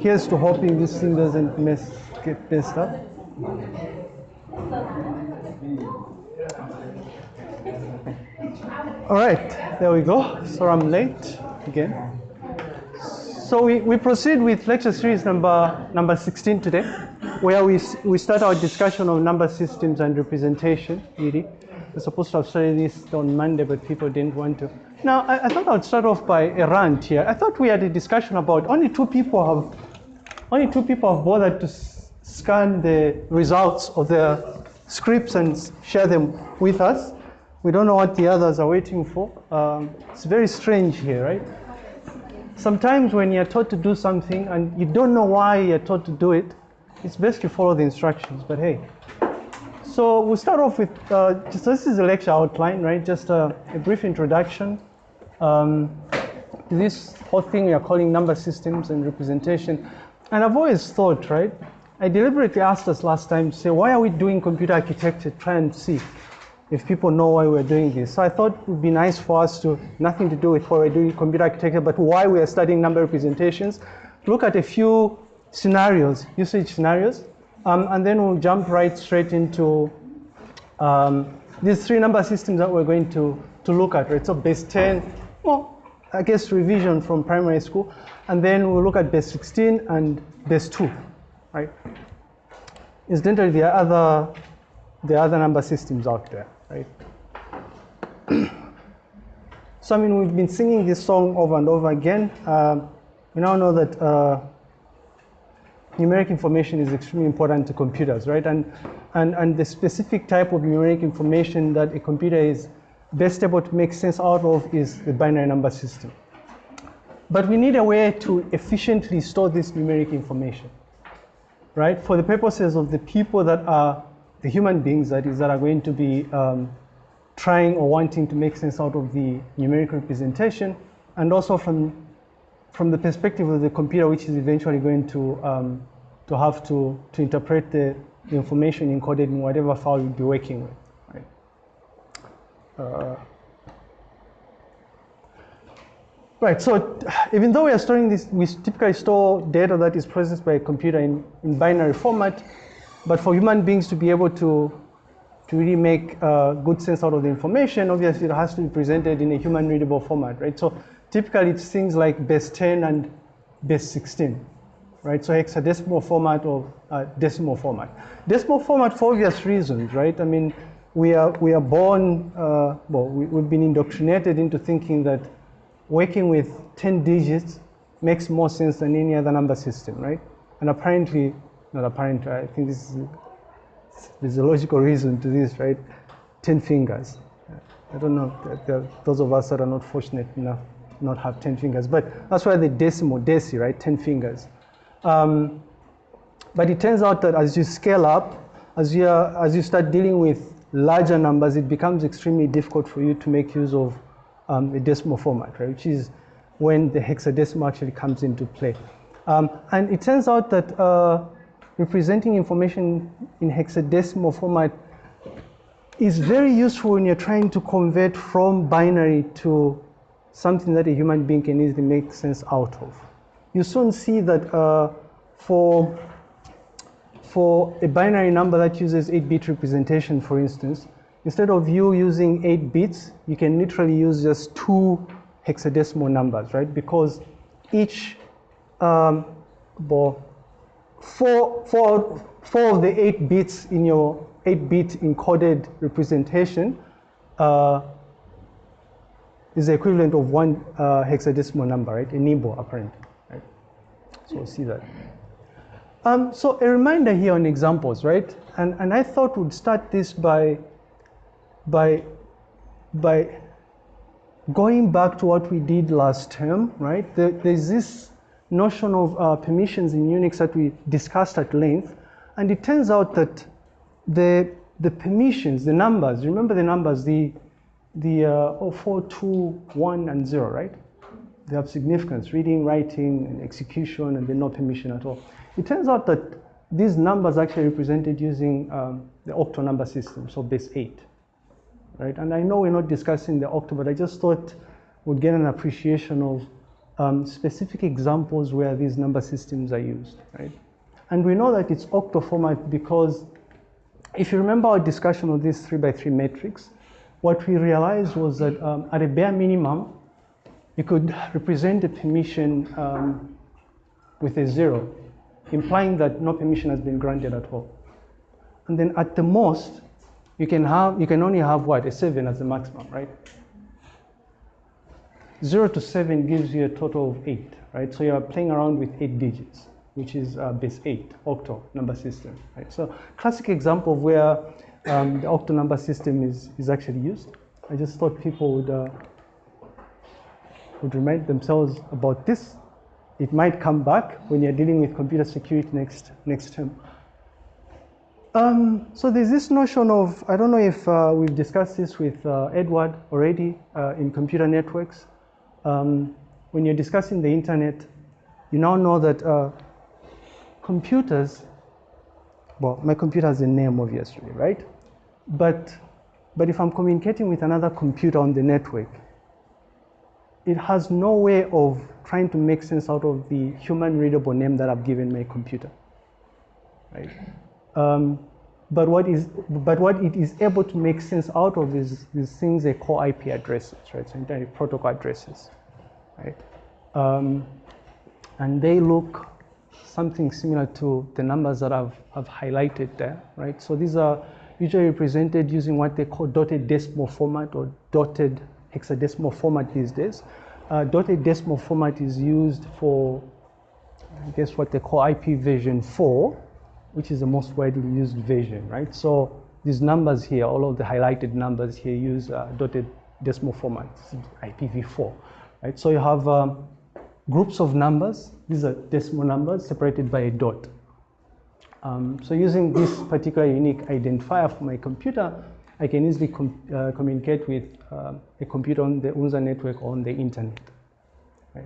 Here's to hoping this thing doesn't mess, get messed up. All right, there we go. So I'm late again. So we, we proceed with lecture series number, number 16 today, where we, we start our discussion of number systems and representation, really. We're supposed to have started this on Monday, but people didn't want to. Now, I, I thought I'd start off by a rant here. I thought we had a discussion about only two people have, only two people have bothered to scan the results of their scripts and share them with us. We don't know what the others are waiting for. Um, it's very strange here, right? Sometimes when you're taught to do something and you don't know why you're taught to do it, it's best to follow the instructions, but hey. So we'll start off with, uh, just this is a lecture outline, right? Just a, a brief introduction. Um, this whole thing we are calling number systems and representation. And I've always thought, right? I deliberately asked us last time, say, why are we doing computer architecture? Try and see if people know why we're doing this. So I thought it would be nice for us to, nothing to do with why we're doing computer architecture, but why we are studying number representations, look at a few scenarios, usage scenarios, um, and then we'll jump right straight into um, these three number systems that we're going to, to look at, right? So base 10, well, I guess revision from primary school, and then we'll look at base 16 and base 2, right? Incidentally, there are other, there are other number systems out there right? so I mean, we've been singing this song over and over again. Um, we now know that uh, numeric information is extremely important to computers, right? And, and, and the specific type of numeric information that a computer is best able to make sense out of is the binary number system. But we need a way to efficiently store this numeric information, right? For the purposes of the people that are the human beings that is that are going to be um, trying or wanting to make sense out of the numeric representation and also from from the perspective of the computer which is eventually going to um, to have to to interpret the, information encoded in whatever file you'll be working with uh, Right, so even though we are storing this, we typically store data that is processed by a computer in, in binary format, but for human beings to be able to, to really make uh, good sense out of the information, obviously it has to be presented in a human readable format, right? So typically it's things like base 10 and base 16, right? So hexadecimal format or uh, decimal format. Decimal format for obvious reasons, right? I mean, we are, we are born, uh, well, we, we've been indoctrinated into thinking that working with 10 digits makes more sense than any other number system, right? And apparently not apparent. I think this is, there's a logical reason to this, right? 10 fingers. I don't know, those of us that are not fortunate enough not have 10 fingers, but that's why the decimal, deci, right? 10 fingers. Um, but it turns out that as you scale up, as you, are, as you start dealing with larger numbers, it becomes extremely difficult for you to make use of um, a decimal format, right? Which is when the hexadecimal actually comes into play. Um, and it turns out that uh, representing information in hexadecimal format is very useful when you're trying to convert from binary to something that a human being can easily make sense out of. You soon see that uh, for, for a binary number that uses 8-bit representation, for instance, instead of you using 8 bits, you can literally use just two hexadecimal numbers, right? Because each um, well, four, four, four of the eight bits in your 8-bit encoded representation uh, is the equivalent of one uh, hexadecimal number, right? A nibble, apparently, right? So we'll see that. Um, so a reminder here on examples, right? And, and I thought we'd start this by, by, by going back to what we did last term, right? There, there's this notion of uh, permissions in Unix that we discussed at length. And it turns out that the, the permissions, the numbers, remember the numbers, the, the uh, 4, 2, 1, and 0, right? They have significance, reading, writing, and execution, and they're no permission at all. It turns out that these numbers actually represented using um, the octal number system, so base 8, right? And I know we're not discussing the octal, but I just thought we'd get an appreciation of um, specific examples where these number systems are used, right? And we know that it's octo format because if you remember our discussion of this three by three matrix, what we realized was that um, at a bare minimum, you could represent a permission um, with a zero, implying that no permission has been granted at all. And then at the most, you can have you can only have what a seven as the maximum, right? Zero to seven gives you a total of eight, right? So you are playing around with eight digits, which is uh, base eight, octal number system, right? So classic example of where um, the octal number system is, is actually used. I just thought people would, uh, would remind themselves about this. It might come back when you're dealing with computer security next, next term. Um, so there's this notion of, I don't know if uh, we've discussed this with uh, Edward already uh, in computer networks. Um, when you're discussing the internet, you now know that uh, computers, well, my computer has a name obviously, right? But, but if I'm communicating with another computer on the network, it has no way of trying to make sense out of the human readable name that I've given my computer, right? Um, but what is but what it is able to make sense out of is these things they call IP addresses, right? So internet protocol addresses, right? Um, and they look something similar to the numbers that I've, I've highlighted there, right? So these are usually represented using what they call dotted decimal format or dotted hexadecimal format these days. Uh, dotted decimal format is used for, I guess, what they call IP version 4, which is the most widely used version, right? So these numbers here, all of the highlighted numbers here use uh, dotted decimal format, IPv4, right? So you have um, groups of numbers. These are decimal numbers separated by a dot. Um, so using this particular unique identifier for my computer, I can easily com uh, communicate with uh, a computer on the UNZA network or on the internet. Right?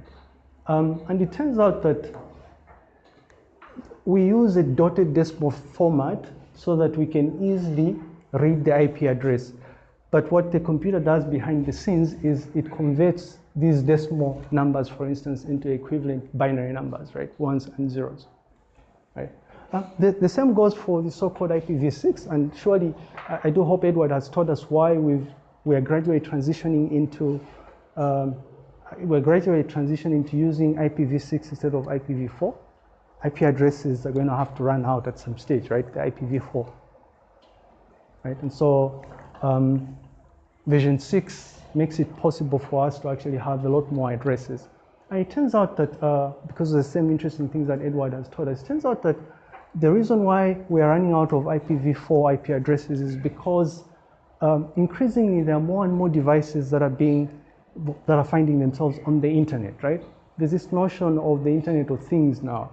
Um, and it turns out that we use a dotted decimal format so that we can easily read the IP address. But what the computer does behind the scenes is it converts these decimal numbers, for instance, into equivalent binary numbers, right? Ones and zeros, right? Uh, the, the, same goes for the so-called IPv6, and surely I, I, do hope Edward has taught us why we've, we are gradually transitioning into um, we're gradually transitioning to using IPv6 instead of IPv4. IP addresses are going to have to run out at some stage, right? The IPv4, right? And so um, version 6 makes it possible for us to actually have a lot more addresses. And it turns out that, uh, because of the same interesting things that Edward has taught us, it turns out that the reason why we are running out of IPv4 IP addresses is because um, increasingly there are more and more devices that are being, that are finding themselves on the internet, right? There's this notion of the Internet of Things now.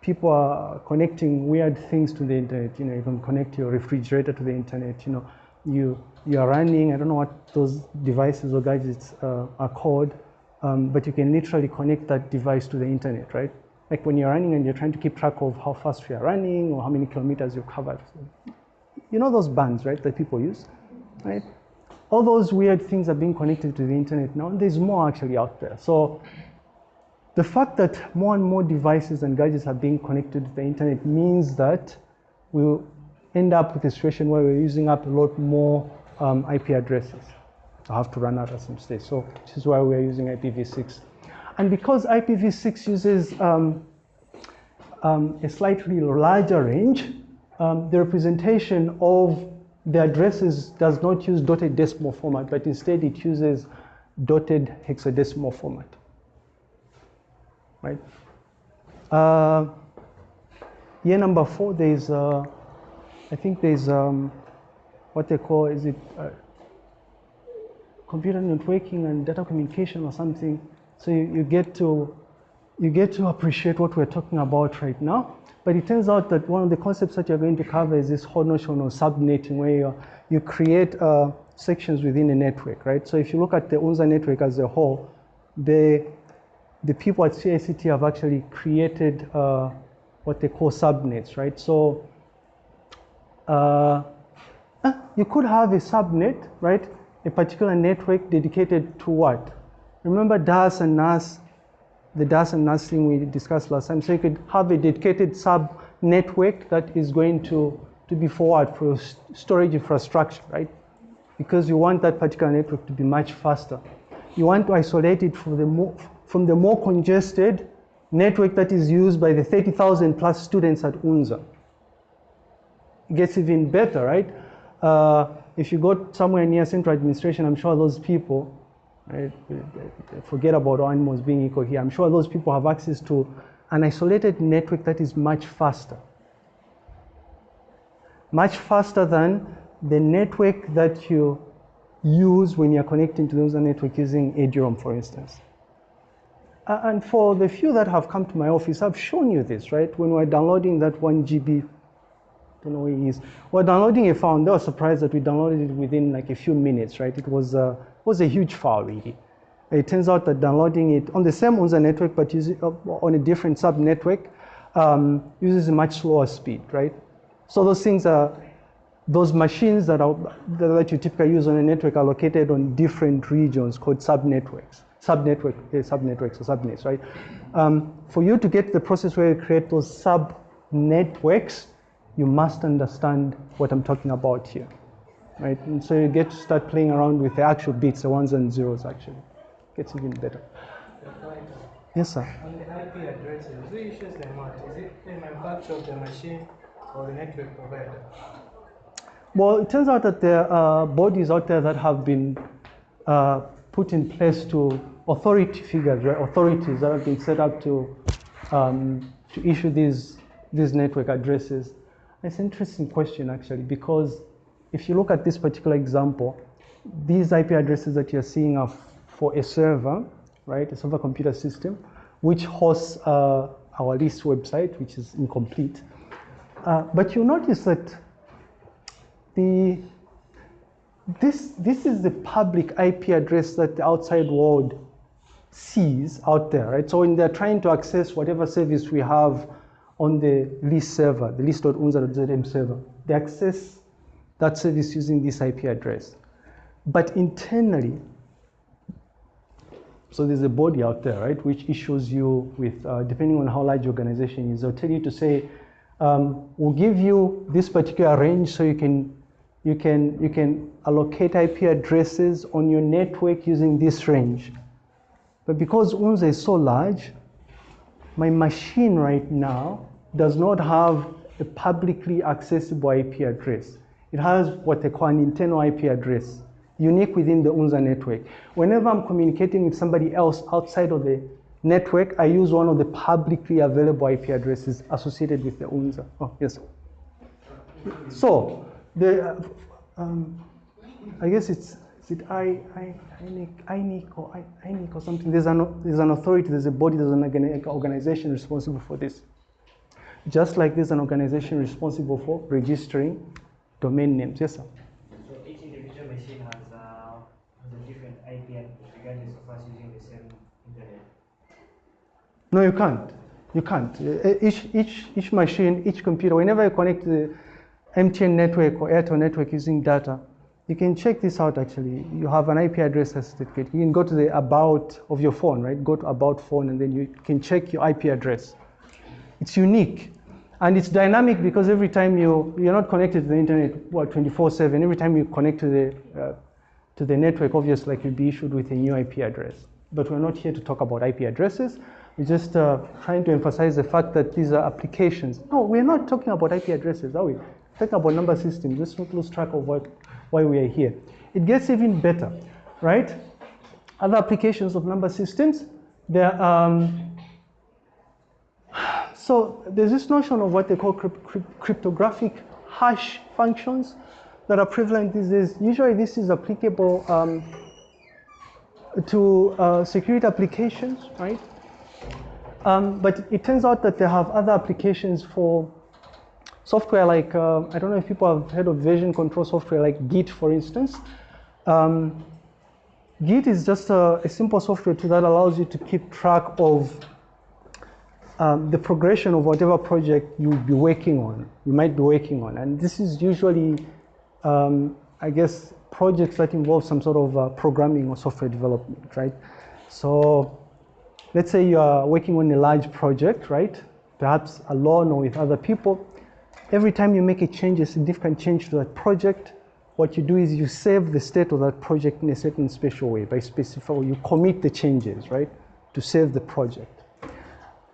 People are connecting weird things to the internet. You know, you can connect your refrigerator to the internet. You know, you you are running. I don't know what those devices or gadgets uh, are called, um, but you can literally connect that device to the internet, right? Like when you're running and you're trying to keep track of how fast you're running or how many kilometers you've covered. You know those bands, right, that people use, right? All those weird things are being connected to the internet now, and there's more actually out there. So the fact that more and more devices and gadgets are being connected to the internet means that we'll end up with a situation where we're using up a lot more um, IP addresses. I have to run out at some stage. So this is why we're using IPv6 and because IPv6 uses um, um, a slightly larger range, um, the representation of the addresses does not use dotted decimal format, but instead it uses dotted hexadecimal format. Right? Uh, year number four, there's, uh, I think there's um, what they call, is it uh, computer networking and data communication or something. So you, you, get to, you get to appreciate what we're talking about right now. But it turns out that one of the concepts that you're going to cover is this whole notion of subnetting, where you, you create uh, sections within a network, right? So if you look at the UNZA network as a whole, the, the people at CICT have actually created uh, what they call subnets, right? So uh, you could have a subnet, right? A particular network dedicated to what? Remember DAS and NAS the DAS and NAS thing we discussed last time. So you could have a dedicated sub network that is going to, to be forward for storage infrastructure, right? Because you want that particular network to be much faster. You want to isolate it from the more, from the more congested network that is used by the 30,000 plus students at UNZA. It gets even better, right? Uh, if you go somewhere near central administration, I'm sure those people, right, forget about animals being equal here, I'm sure those people have access to an isolated network that is much faster. Much faster than the network that you use when you're connecting to those network using Eduroam, for instance. Uh, and for the few that have come to my office, I've shown you this, right? When we're downloading that one GB don't know where he is. We're downloading a file, they were surprised that we downloaded it within like a few minutes, right? It was, uh, was a huge file, really. It turns out that downloading it on the same UNZA network, but using, uh, on a different sub-network, um, uses a much slower speed, right? So those things are, those machines that, are, that you typically use on a network are located on different regions called sub-networks, sub-network, uh, sub-networks or subnets, right? Um, for you to get the process where you create those sub-networks, you must understand what I'm talking about here, right? And so you get to start playing around with the actual bits, the ones and zeros actually. Gets even better. Yes, sir. On the IP addresses, who issues them out? Is it the manufacturer of the machine or the network provider? Well, it turns out that there are bodies out there that have been uh, put in place to authority figures, right? authorities that have been set up to um, to issue these these network addresses. It's an interesting question actually, because if you look at this particular example, these IP addresses that you're seeing are for a server, right, a server computer system, which hosts uh, our list website, which is incomplete. Uh, but you notice that the this this is the public IP address that the outside world sees out there, right? So when they're trying to access whatever service we have on the list server, the list.unza.zm server. They access that service using this IP address. But internally, so there's a body out there, right, which issues you with, uh, depending on how large your organization is, they'll tell you to say, um, we'll give you this particular range so you can, you can, you can allocate IP addresses on your network using this range. But because UNZA is so large, my machine right now does not have a publicly accessible IP address. It has what they call an internal IP address, unique within the UNZA network. Whenever I'm communicating with somebody else outside of the network, I use one of the publicly available IP addresses associated with the UNZA. Oh, yes. So, the, uh, um, I guess it's, is it I, I, INIC or INIC or something? There's an, there's an authority, there's a body, there's an organization responsible for this. Just like there's an organization responsible for registering domain names. Yes, sir? So each individual machine has, uh, has a different IP regardless of us using the same internet? No, you can't. You can't. Each, each, each machine, each computer, whenever you connect to the MTN network or Airtel network using data, you can check this out actually. You have an IP address certificate. You can go to the about of your phone, right? Go to about phone and then you can check your IP address. It's unique. And it's dynamic because every time you, you're not connected to the internet, what, 24-7, every time you connect to the, uh, to the network, obviously, like you'll be issued with a new IP address. But we're not here to talk about IP addresses. We're just uh, trying to emphasize the fact that these are applications. No, we're not talking about IP addresses, are we? Talking about number systems. Let's not lose track of what, why we are here. It gets even better, right? Other applications of number systems, there um, so there's this notion of what they call cryptographic hash functions that are prevalent these days. Usually this is applicable um, to uh, security applications, right? Um, but it turns out that they have other applications for software like, uh, I don't know if people have heard of version control software like Git, for instance. Um, Git is just a, a simple software tool that allows you to keep track of um, the progression of whatever project you be working on, you might be working on. And this is usually, um, I guess, projects that involve some sort of uh, programming or software development, right? So let's say you are working on a large project, right? Perhaps alone or with other people. Every time you make a change, a significant change to that project, what you do is you save the state of that project in a certain special way by specifying, you commit the changes, right, to save the project.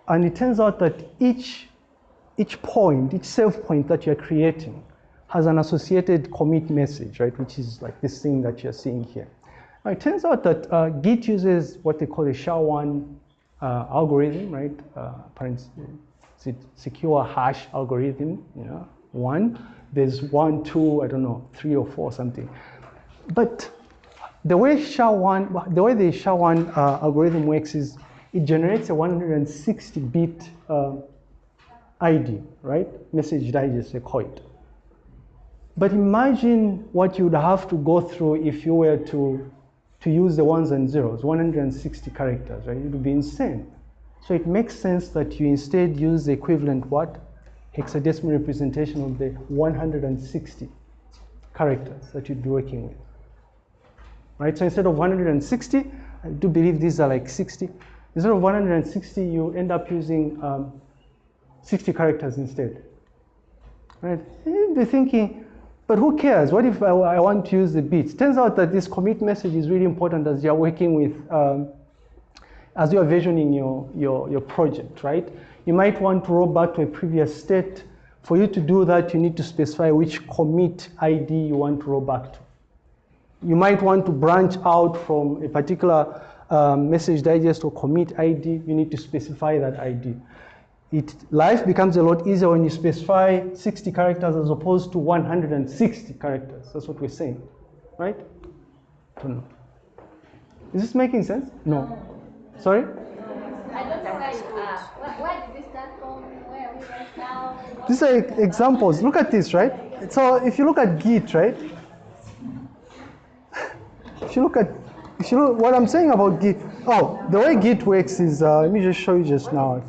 And it turns out that each, each point, each save point that you're creating has an associated commit message, right, which is like this thing that you're seeing here. Now, it turns out that uh, Git uses what they call a SHA-1 uh, algorithm, right? Uh, secure hash algorithm, you know, one. There's one, two, I don't know, three or four, something. But the way SHA-1, the way the SHA-1 uh, algorithm works is it generates a 160-bit uh, ID, right? Message digest, they call it. But imagine what you would have to go through if you were to, to use the ones and zeros, 160 characters, right? It would be insane. So it makes sense that you instead use the equivalent what? Hexadecimal representation of the 160 characters that you'd be working with. Right, so instead of 160, I do believe these are like 60. Instead of 160, you end up using um, 60 characters instead. Right? You'd be thinking, but who cares? What if I, I, want to use the bits? Turns out that this commit message is really important as you're working with, um, as you're versioning your, your, your project, right? You might want to roll back to a previous state. For you to do that, you need to specify which commit ID you want to roll back to. You might want to branch out from a particular um, message digest or commit ID, you need to specify that ID. It, life becomes a lot easier when you specify 60 characters as opposed to 160 characters. That's what we're saying, right? Don't know. Is this making sense? No. Sorry? I don't know where you are. Where, where did we start from? Where are we right now? These are examples. Look at this, right? So if you look at Git, right? If you look at you look, what I'm saying about Git, oh, the way Git works is, uh, let me just show you just now.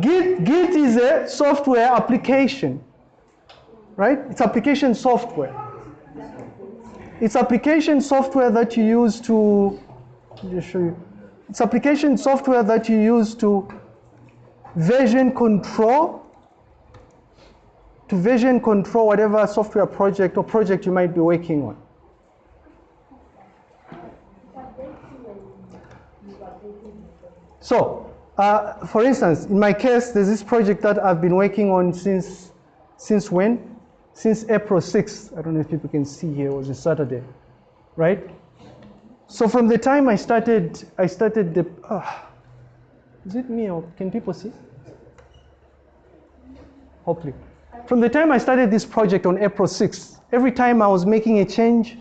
Git, Git is a software application, right? It's application software. It's application software that you use to, just show you. It's application software that you use to version control, to version control whatever software project or project you might be working on. So, uh, for instance, in my case, there's this project that I've been working on since, since when? Since April 6th. I don't know if people can see here, it was a Saturday, right? So from the time I started, I started the, uh, is it me or can people see? Hopefully. From the time I started this project on April 6th, every time I was making a change,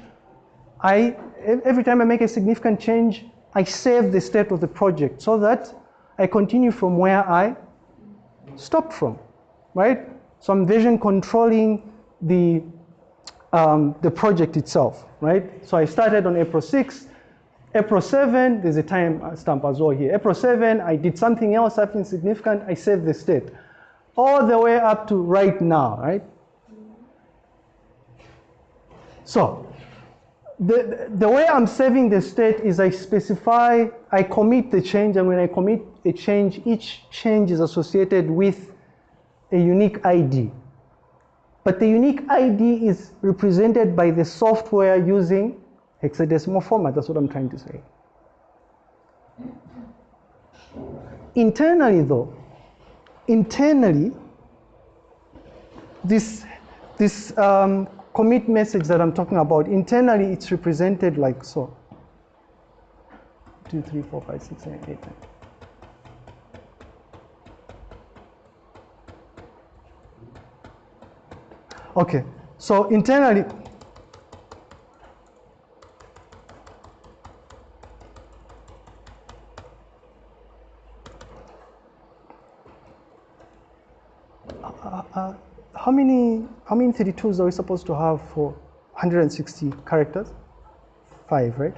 I, every time I make a significant change, I save the state of the project so that I continue from where I stopped from, right? So I'm version controlling the, um, the project itself, right? So I started on April 6th. April 7, there's a time stamp as well here. April 7, I did something else, something significant, I saved the state. All the way up to right now, right? So the, the way I'm saving the state is I specify, I commit the change, and when I commit a change, each change is associated with a unique ID. But the unique ID is represented by the software using hexadecimal format. That's what I'm trying to say. Internally, though, internally, this, this um, commit message that I'm talking about, internally it's represented like so. 2, 3, 4, 5, 6, 7, 8, 9. Okay, so internally, uh, uh, how many how many 32s are we supposed to have for 160 characters? Five, right?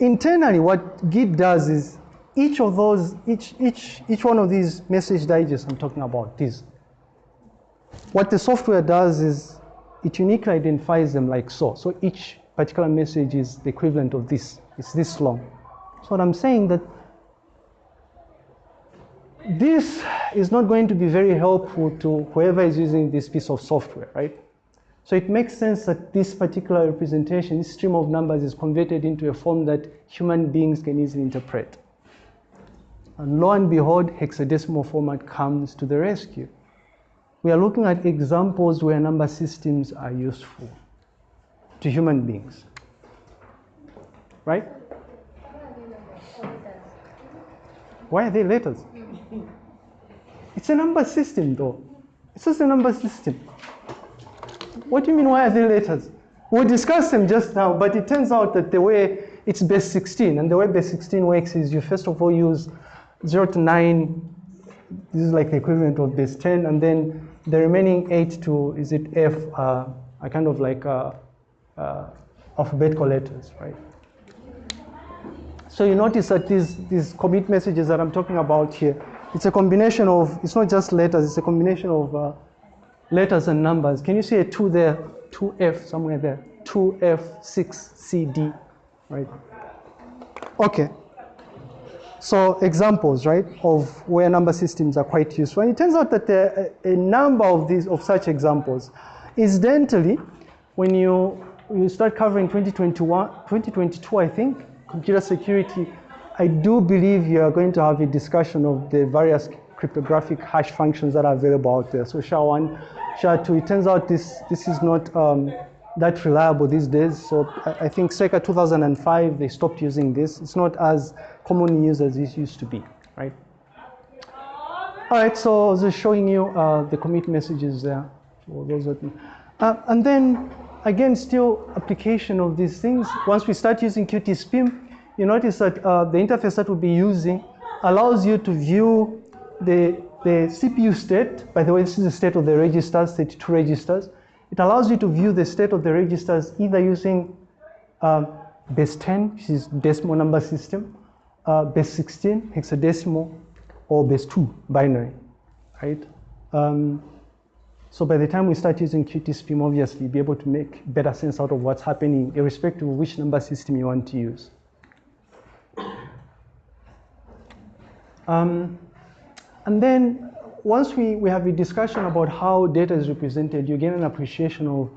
Internally, what Git does is each of those, each, each, each one of these message digests I'm talking about, these, what the software does is it uniquely identifies them like so. So each particular message is the equivalent of this. It's this long. So what I'm saying that this is not going to be very helpful to whoever is using this piece of software, right? So it makes sense that this particular representation, this stream of numbers is converted into a form that human beings can easily interpret. And lo and behold, hexadecimal format comes to the rescue. We are looking at examples where number systems are useful to human beings. Right? Why are they letters? It's a number system though. It's just a number system. What do you mean, why are they letters? We discussed them just now, but it turns out that the way it's base 16, and the way base 16 works is you first of all use 0 to 9, this is like the equivalent of base 10, and then the remaining 8 to, is it F, uh, are kind of like uh, uh, alphabetical letters, right? So you notice that these, these commit messages that I'm talking about here, it's a combination of, it's not just letters, it's a combination of uh, letters and numbers. Can you see a 2 there? 2F somewhere there. 2F, 6, CD, right? Okay. So examples, right, of where number systems are quite useful. And it turns out that there are a number of these, of such examples. Incidentally, when you, you start covering 2021, 2022, I think, computer security, I do believe you are going to have a discussion of the various cryptographic hash functions that are available out there. So SHA-1, SHA-2, it turns out this, this is not um, that reliable these days. So I, I think circa 2005, they stopped using this. It's not as commonly used as it used to be, right? All right, so just showing you uh, the commit messages there for those that, uh, and then again, still application of these things. Once we start using Qt you notice that uh, the interface that we'll be using allows you to view the, the CPU state. By the way, this is the state of the registers, 32 registers. It allows you to view the state of the registers either using um, base 10, which is decimal number system, uh, base 16, hexadecimal, or base 2, binary, right? Um, so by the time we start using QtSpim, obviously, be able to make better sense out of what's happening, irrespective of which number system you want to use. Um, and then once we, we have a discussion about how data is represented, you get an appreciation of,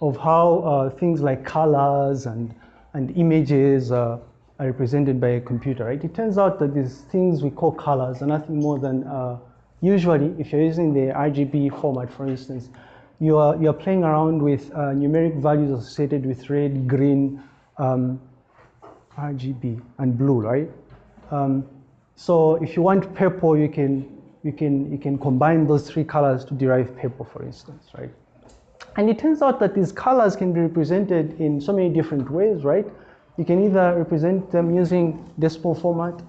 of how uh, things like colors and, and images uh, are represented by a computer, right? It turns out that these things we call colors are nothing more than, uh, usually, if you're using the RGB format, for instance, you are, you are playing around with uh, numeric values associated with red, green, um, RGB, and blue, right? Um, so if you want purple, you can, you, can, you can combine those three colors to derive purple, for instance, right? And it turns out that these colors can be represented in so many different ways, right? You can either represent them using decimal format,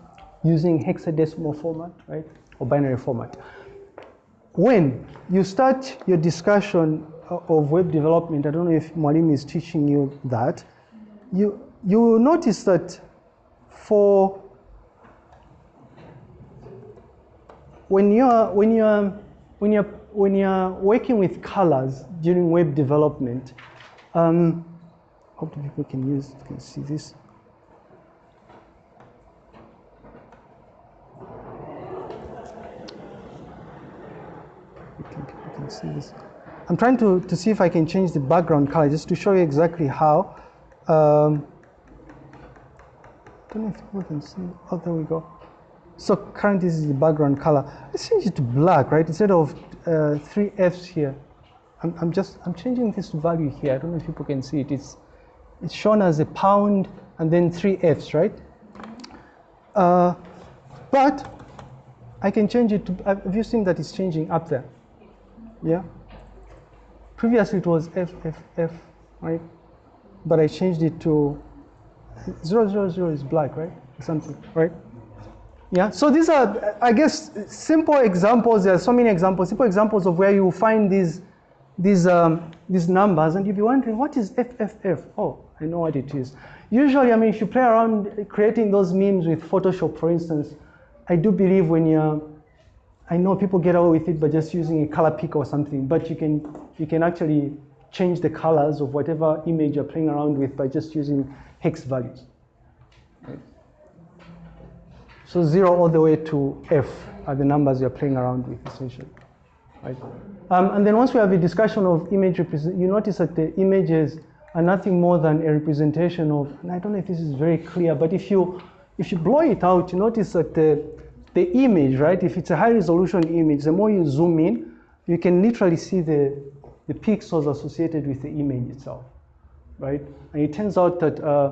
using hexadecimal format, right? Or binary format. When you start your discussion of web development, I don't know if Mwalimu is teaching you that, you, you will notice that for when you're when you're when you're when you're working with colors during web development, um, hope people can use can see this. I'm trying to, to see if I can change the background color just to show you exactly how. Um, don't know if people can see. Oh, there we go. So currently this is the background color. Let's change it to black, right? Instead of uh, three Fs here. I'm, I'm, just, I'm changing this value here. I don't know if people can see it. It's, it's shown as a pound and then three Fs, right? Uh, but I can change it to, have you seen that it's changing up there? Yeah? Previously it was F, F, F, right? But I changed it to, zero, zero, zero is black, right? Something, right? Yeah, so these are, I guess, simple examples. There are so many examples, simple examples of where you find these, these, um, these numbers, and you'll be wondering, what is FFF? Oh, I know what it is. Usually, I mean, if you play around creating those memes with Photoshop, for instance, I do believe when you're, I know people get away with it by just using a color pick or something, but you can, you can actually change the colors of whatever image you're playing around with by just using hex values. So zero all the way to F are the numbers you're playing around with essentially, right? Um, and then once we have a discussion of image you notice that the images are nothing more than a representation of, and I don't know if this is very clear, but if you, if you blow it out, you notice that the, the image, right, if it's a high resolution image, the more you zoom in, you can literally see the, the pixels associated with the image itself, right? And it turns out that uh,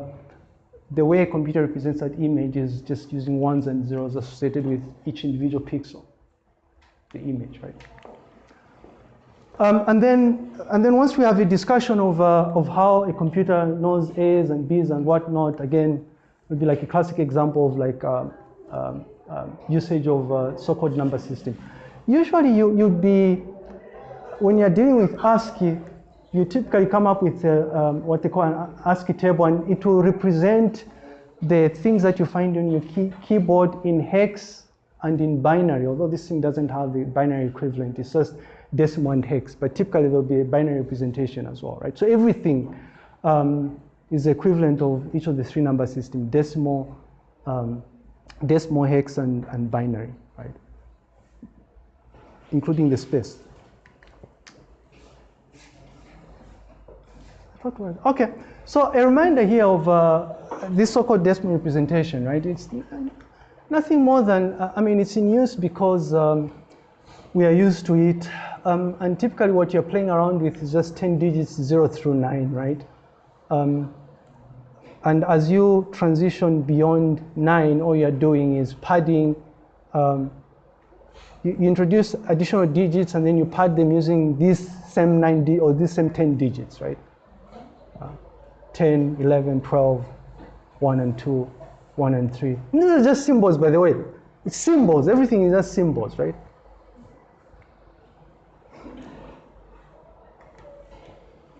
the way a computer represents that image is just using ones and zeros associated with each individual pixel, the image, right? Um, and then, and then once we have a discussion of, uh, of how a computer knows A's and B's and whatnot, again, it would be like a classic example of like um, um, um, usage of uh, so-called number system. Usually you, you'd be, when you're dealing with ASCII, you typically come up with uh, um, what they call an ASCII table and it will represent the things that you find on your key, keyboard in hex and in binary, although this thing doesn't have the binary equivalent, it's just decimal and hex, but typically there'll be a binary representation as well, right? So everything um, is equivalent of each of the three number system, decimal, um, decimal, hex, and, and binary, right? Including the space. Okay, so a reminder here of uh, this so-called decimal representation, right? It's nothing more than, uh, I mean, it's in use because um, we are used to it. Um, and typically what you're playing around with is just 10 digits, zero through nine, right? Um, and as you transition beyond nine, all you're doing is padding. Um, you, you, introduce additional digits and then you pad them using these same nine or these same 10 digits, right? Uh, 10, 11, 12, 1 and 2, 1 and 3. These are just symbols, by the way. It's symbols. Everything is just symbols, right?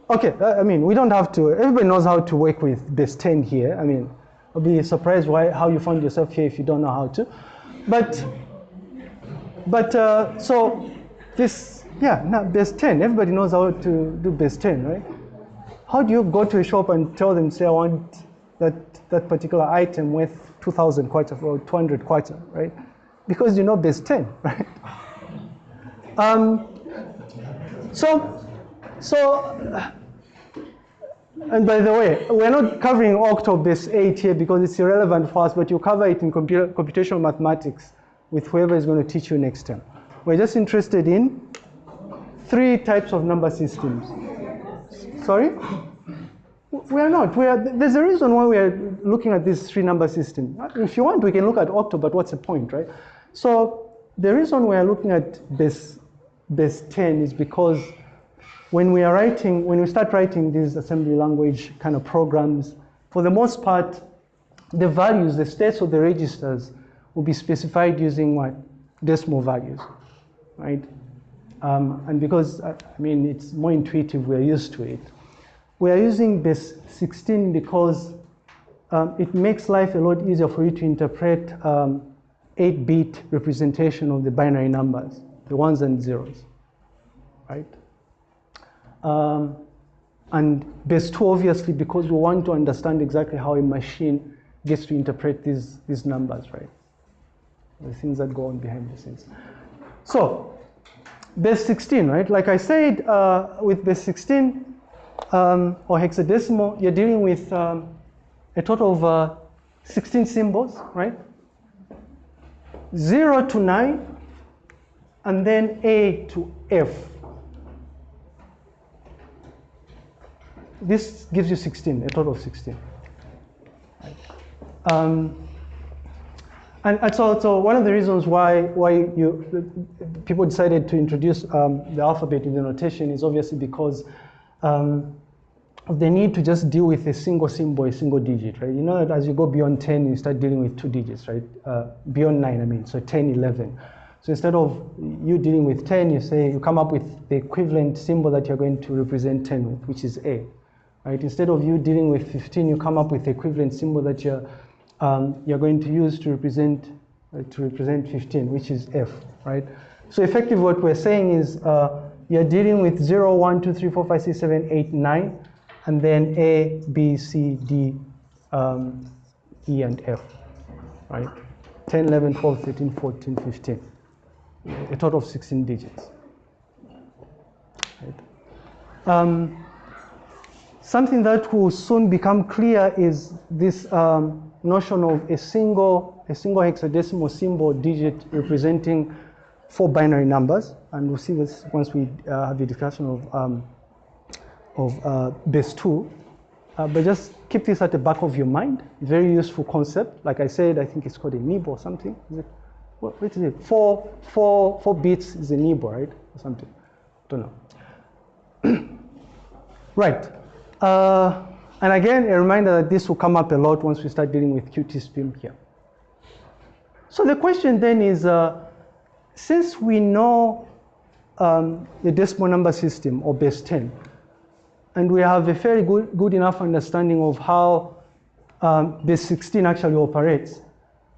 Okay, I mean, we don't have to, everybody knows how to work with base 10 here. I mean, I'll be surprised why, how you found yourself here if you don't know how to. But, but uh, so this, yeah, now base 10, everybody knows how to do base 10, right? How do you go to a shop and tell them, say, I want that, that particular item worth 2,000 kwacha or 200 kwacha, right? Because you know base 10, right? Um, so, so, and by the way, we're not covering octo base 8 here because it's irrelevant for us, but you cover it in computer, computational mathematics with whoever is going to teach you next term. We're just interested in three types of number systems. Sorry? We are not. We are, there's a reason why we are looking at this three number system. If you want, we can look at octo, but what's the point, right? So the reason we are looking at base, base 10 is because when we are writing, when we start writing these assembly language kind of programs, for the most part, the values, the states of the registers will be specified using what? Decimal values, right? Um, and because, I mean, it's more intuitive, we're used to it. We are using base 16 because um, it makes life a lot easier for you to interpret 8-bit um, representation of the binary numbers, the ones and zeros, right? Um, and base two, obviously, because we want to understand exactly how a machine gets to interpret these, these numbers, right? The things that go on behind the scenes. So, base 16, right? Like I said, uh, with base 16 um, or hexadecimal, you're dealing with um, a total of uh, 16 symbols, right? 0 to 9, and then A to F. this gives you 16, a total of 16. Um, and, so, so one of the reasons why, why you, people decided to introduce um, the alphabet in the notation is obviously because um, the need to just deal with a single symbol, a single digit, right? You know that as you go beyond 10, you start dealing with two digits, right? Uh, beyond 9, I mean, so 10, 11. So instead of you dealing with 10, you say, you come up with the equivalent symbol that you're going to represent 10 with, which is A right? Instead of you dealing with 15, you come up with the equivalent symbol that you're, um, you're going to use to represent, uh, to represent 15, which is F, right? So effectively what we're saying is uh, you're dealing with 0, 1, 2, 3, 4, 5, 6, 7, 8, 9, and then A, B, C, D, um, E, and F, right? 10, 11, 12, 13, 14, 15. A total of 16 digits. Right. Um, something that will soon become clear is this um, notion of a single, a single hexadecimal symbol digit representing four binary numbers. And we'll see this once we uh, have the discussion of, um, of uh, base two. Uh, but just keep this at the back of your mind. Very useful concept. Like I said, I think it's called a nib or something. Is it? What, what is it? Four, four, four bits is a nib, right? Or something. Don't know. right. Uh, and again, a reminder that this will come up a lot once we start dealing with QT here. So the question then is, uh, since we know um, the decimal number system or base 10, and we have a very good, good enough understanding of how um, base 16 actually operates,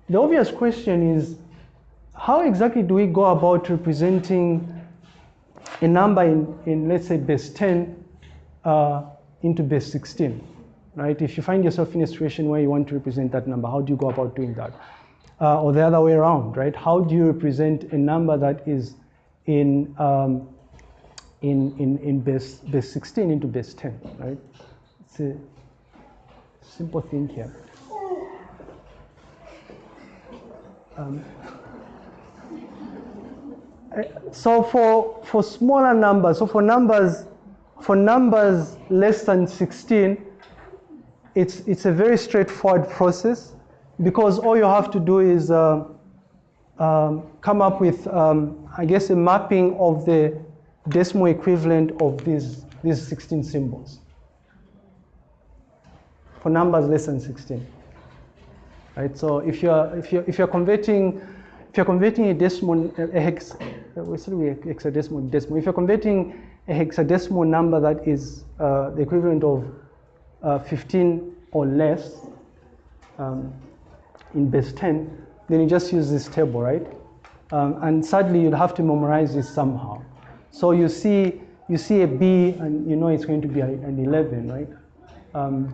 the obvious question is, how exactly do we go about representing a number in, in let's say, base 10 uh, into base 16, right? If you find yourself in a situation where you want to represent that number, how do you go about doing that? Uh, or the other way around, right? How do you represent a number that is in, um, in, in, in base, base 16 into base 10, right? It's a simple thing here. Um, so for, for smaller numbers, so for numbers, for numbers less than 16, it's, it's a very straightforward process because all you have to do is uh, um, come up with, um, I guess, a mapping of the decimal equivalent of these, these 16 symbols for numbers less than 16. Right, so if you're, if you're, if you're converting, if you're converting a decimal, a hex, said we hexadecimal decimal. If you're converting a hexadecimal number that is uh, the equivalent of uh, 15 or less um, in base 10, then you just use this table, right? Um, and sadly, you'd have to memorize this somehow. So you see, you see a B, and you know it's going to be an 11, right? Um,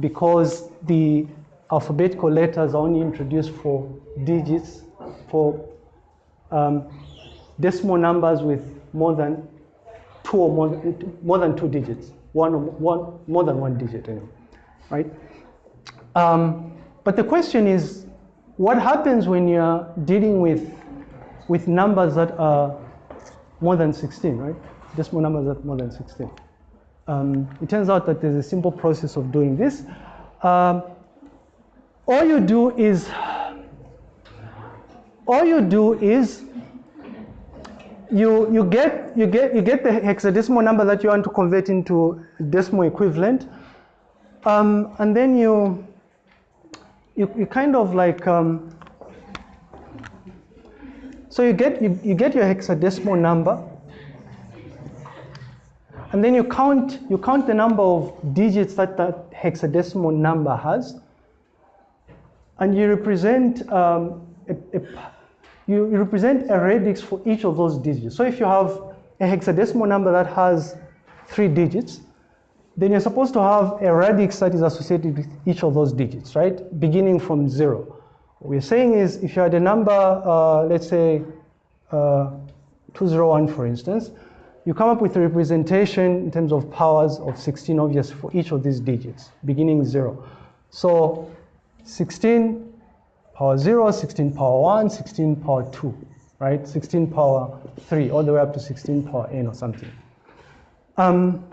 because the alphabetical letters are only introduced for digits, for um, decimal numbers with more than two or more, more than two digits, one, one more than one digit, anyway, right? Um, but the question is, what happens when you're dealing with with numbers that are more than 16, right? Decimal numbers that are more than 16. Um, it turns out that there's a simple process of doing this. Um, all you do is, all you do is, you, you, get, you, get, you get the hexadecimal number that you want to convert into decimal equivalent, um, and then you, you, you kind of like, um, so you get, you, you get your hexadecimal number, and then you count, you count the number of digits that that hexadecimal number has, and you represent um, a, a, you, you represent a radix for each of those digits. So if you have a hexadecimal number that has three digits, then you're supposed to have a radix that is associated with each of those digits, right? Beginning from zero. What we're saying is if you had a number, uh, let's say uh, 201 for instance, you come up with a representation in terms of powers of 16 obvious for each of these digits, beginning zero. So 16 power 0, 16 power 1, 16 power 2, right? 16 power 3, all the way up to 16 power n or something. Um,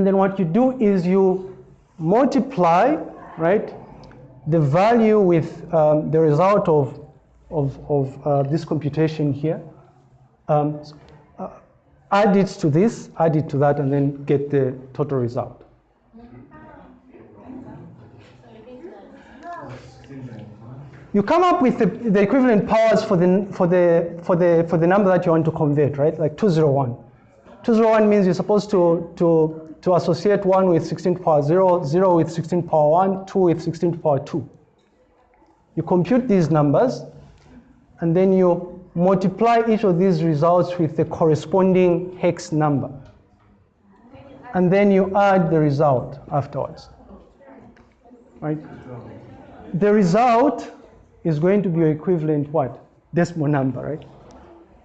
and then what you do is you multiply, right, the value with um, the result of, of, of uh, this computation here. Um, uh, add it to this, add it to that, and then get the total result. You come up with the, the equivalent powers for the, for, the, for, the, for the number that you want to convert, right? Like 201. 201 means you're supposed to, to, to associate 1 with 16 to power 0, 0 with 16 to power 1, 2 with 16 to power 2. You compute these numbers, and then you multiply each of these results with the corresponding hex number. And then you add the result afterwards. Right? The result is going to be equivalent what? Decimal number, right?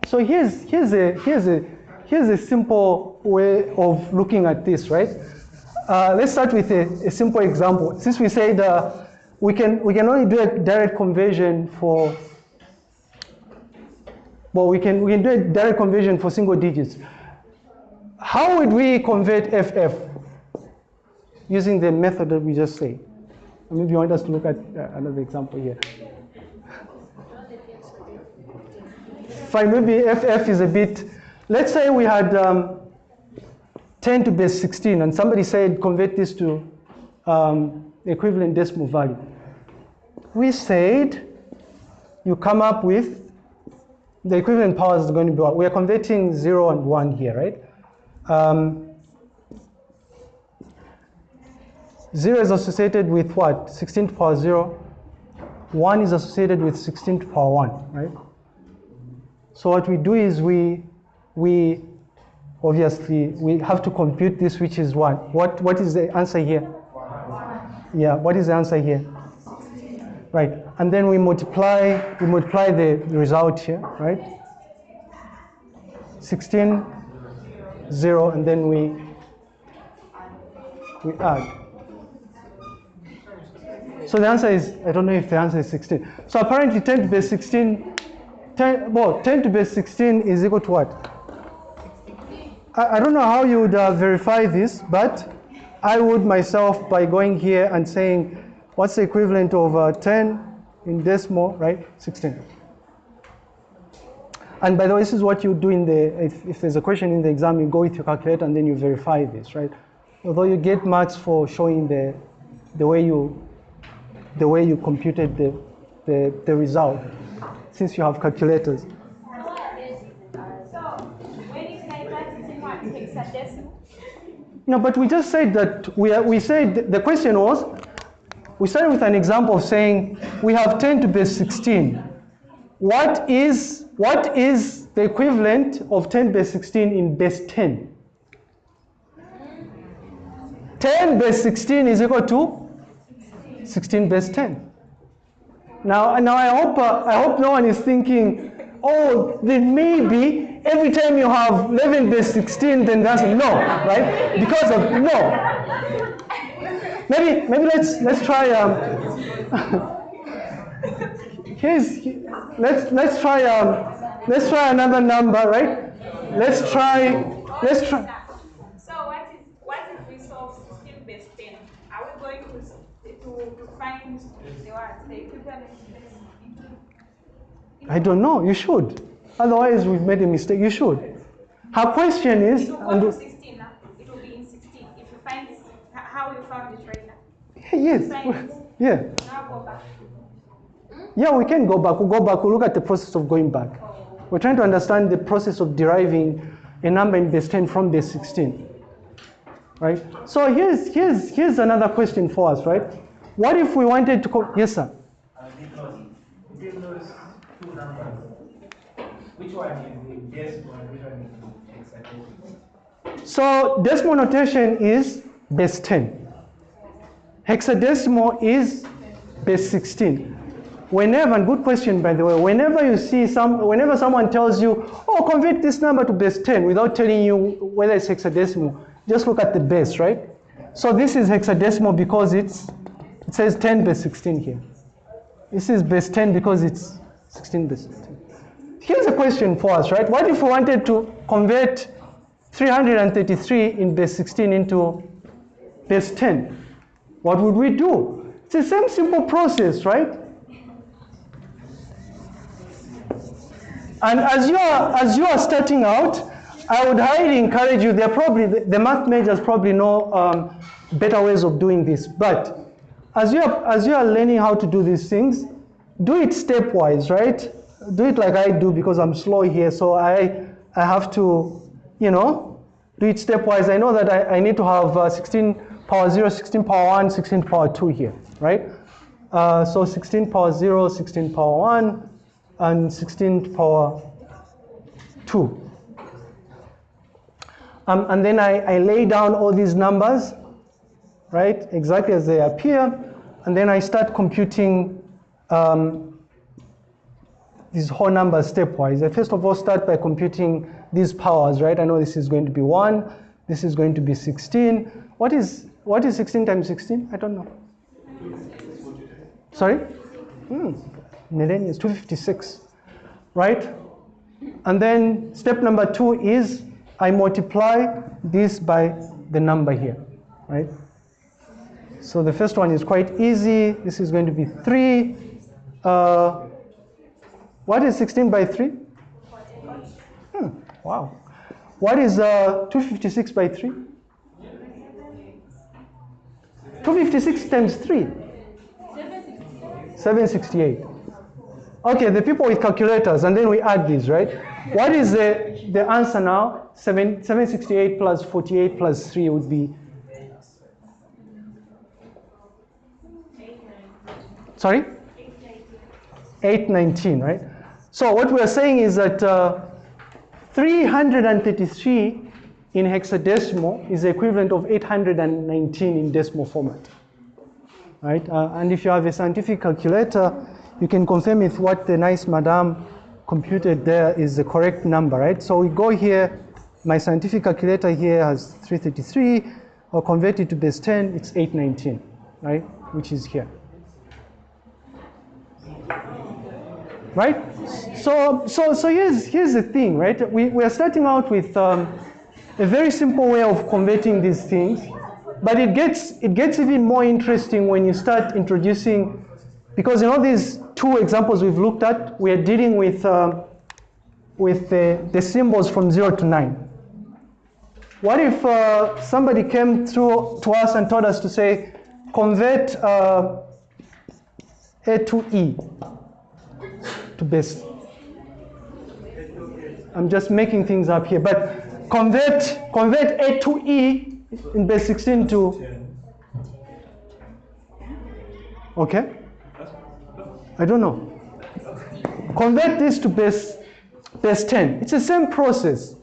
So here's, here's, a, here's, a, here's a simple way of looking at this, right? Uh, let's start with a, a, simple example. Since we said uh, we, can, we can only do a direct conversion for, well, we can, we can do a direct conversion for single digits. How would we convert FF using the method that we just say? Maybe you want us to look at uh, another example here. Fine, maybe FF is a bit, let's say we had um, 10 to base 16 and somebody said convert this to um, equivalent decimal value. We said you come up with the equivalent powers is going to be what? We are converting 0 and 1 here, right? Um, 0 is associated with what? 16 to the power 0. 1 is associated with 16 to the power 1, right? So what we do is we, we obviously, we have to compute this, which is 1. What, what is the answer here? Yeah, what is the answer here? Right, and then we multiply, we multiply the result here, right? 16, 0, and then we, we add. So the answer is, I don't know if the answer is 16. So apparently 10 to base 16, 10, well, 10 to the base 16 is equal to what? I, I don't know how you would uh, verify this, but I would myself by going here and saying, what's the equivalent of uh, 10 in decimal, right? 16. And by the way, this is what you do in the, if, if there's a question in the exam, you go with your calculator and then you verify this, right? Although you get marks for showing the, the way you, the way you computed the, the, the result, since you have calculators. So when you say practicing what hexadecimal? No, but we just said that we, we said the question was, we started with an example of saying we have 10 to base 16. What is, what is the equivalent of 10 base 16 in base 10? 10 base 16 is equal to 16 base 10. Now, now I hope uh, I hope no one is thinking, oh, then maybe every time you have 11 base 16, then that's no, right? Because of no. Maybe maybe let's let's try. Um, here's let's let's try um, let's try another number, right? Let's try let's try. So what is what we solve 16 base 10? Are we going to to, find the the equivalent I don't know. You should. Otherwise, we've made a mistake. You should. Her question is, it will go and to 16 now. It will be in 16 if you find h- how you found it right now. yes, yeah, Now go back. Hmm? yeah. We can go back. We'll go back. We'll look at the process of going back. Oh. We're trying to understand the process of deriving a number in base 10 from base 16. Right? So here's, here's, here's another question for us, right? What if we wanted to, co- yes, sir? Uh, numbers, which one is the and which one is hexadecimal? So decimal notation is base 10. Hexadecimal is base 16. Whenever, and good question by the way, whenever you see some, whenever someone tells you, oh, convert this number to base 10 without telling you whether it's hexadecimal, just look at the base, right? So this is hexadecimal because it's, it says 10 base 16 here. This is base 10 because it's 16 base 16. Here's a question for us, right? What if we wanted to convert 333 in base 16 into base 10? What would we do? It's the same simple process, right? And as you are as you are starting out, I would highly encourage you. There are probably the, the math majors probably know um, better ways of doing this. But as you are as you are learning how to do these things, do it stepwise, right? Do it like I do because I'm slow here, so I I have to, you know, do it stepwise. I know that I, I need to have uh, 16 power 0, 16 power 1, 16 power 2 here, right? Uh, so 16 power 0, 16 power 1, and 16 power 2. Um, and then I, I lay down all these numbers, right, exactly as they appear, and then I start computing um, these whole numbers stepwise. I first of all start by computing these powers, right? I know this is going to be 1, this is going to be 16. What is, what is 16 times 16? I don't know. Sorry? Hmm. Is 256, right? And then step number two is I multiply this by the number here, right? So the first one is quite easy. This is going to be 3. Uh, what is 16 by 3? Hmm, wow. What is uh, 256 by 3? 256 times 3? 768. Okay, the people with calculators, and then we add these, right? What is the, the answer now? 7, 768 plus 48 plus 3 would be. Sorry? 819, right? So what we're saying is that uh, 333 in hexadecimal is the equivalent of 819 in decimal format. Right? Uh, and if you have a scientific calculator, you can confirm if what the nice madam computed there is the correct number, right? So we go here, my scientific calculator here has 333, or convert it to base 10, it's 819, right? Which is here. Right? So, so, so here's, here's the thing, right? We, we are starting out with um, a very simple way of converting these things, but it gets, it gets even more interesting when you start introducing, because in all these two examples we've looked at, we are dealing with, um, with the, the symbols from 0 to 9. What if uh, somebody came through to us and told us to say, convert uh, A to E to base? I'm just making things up here, but convert, convert A to E in base 16 to, okay? I don't know. Convert this to base, base 10. It's the same process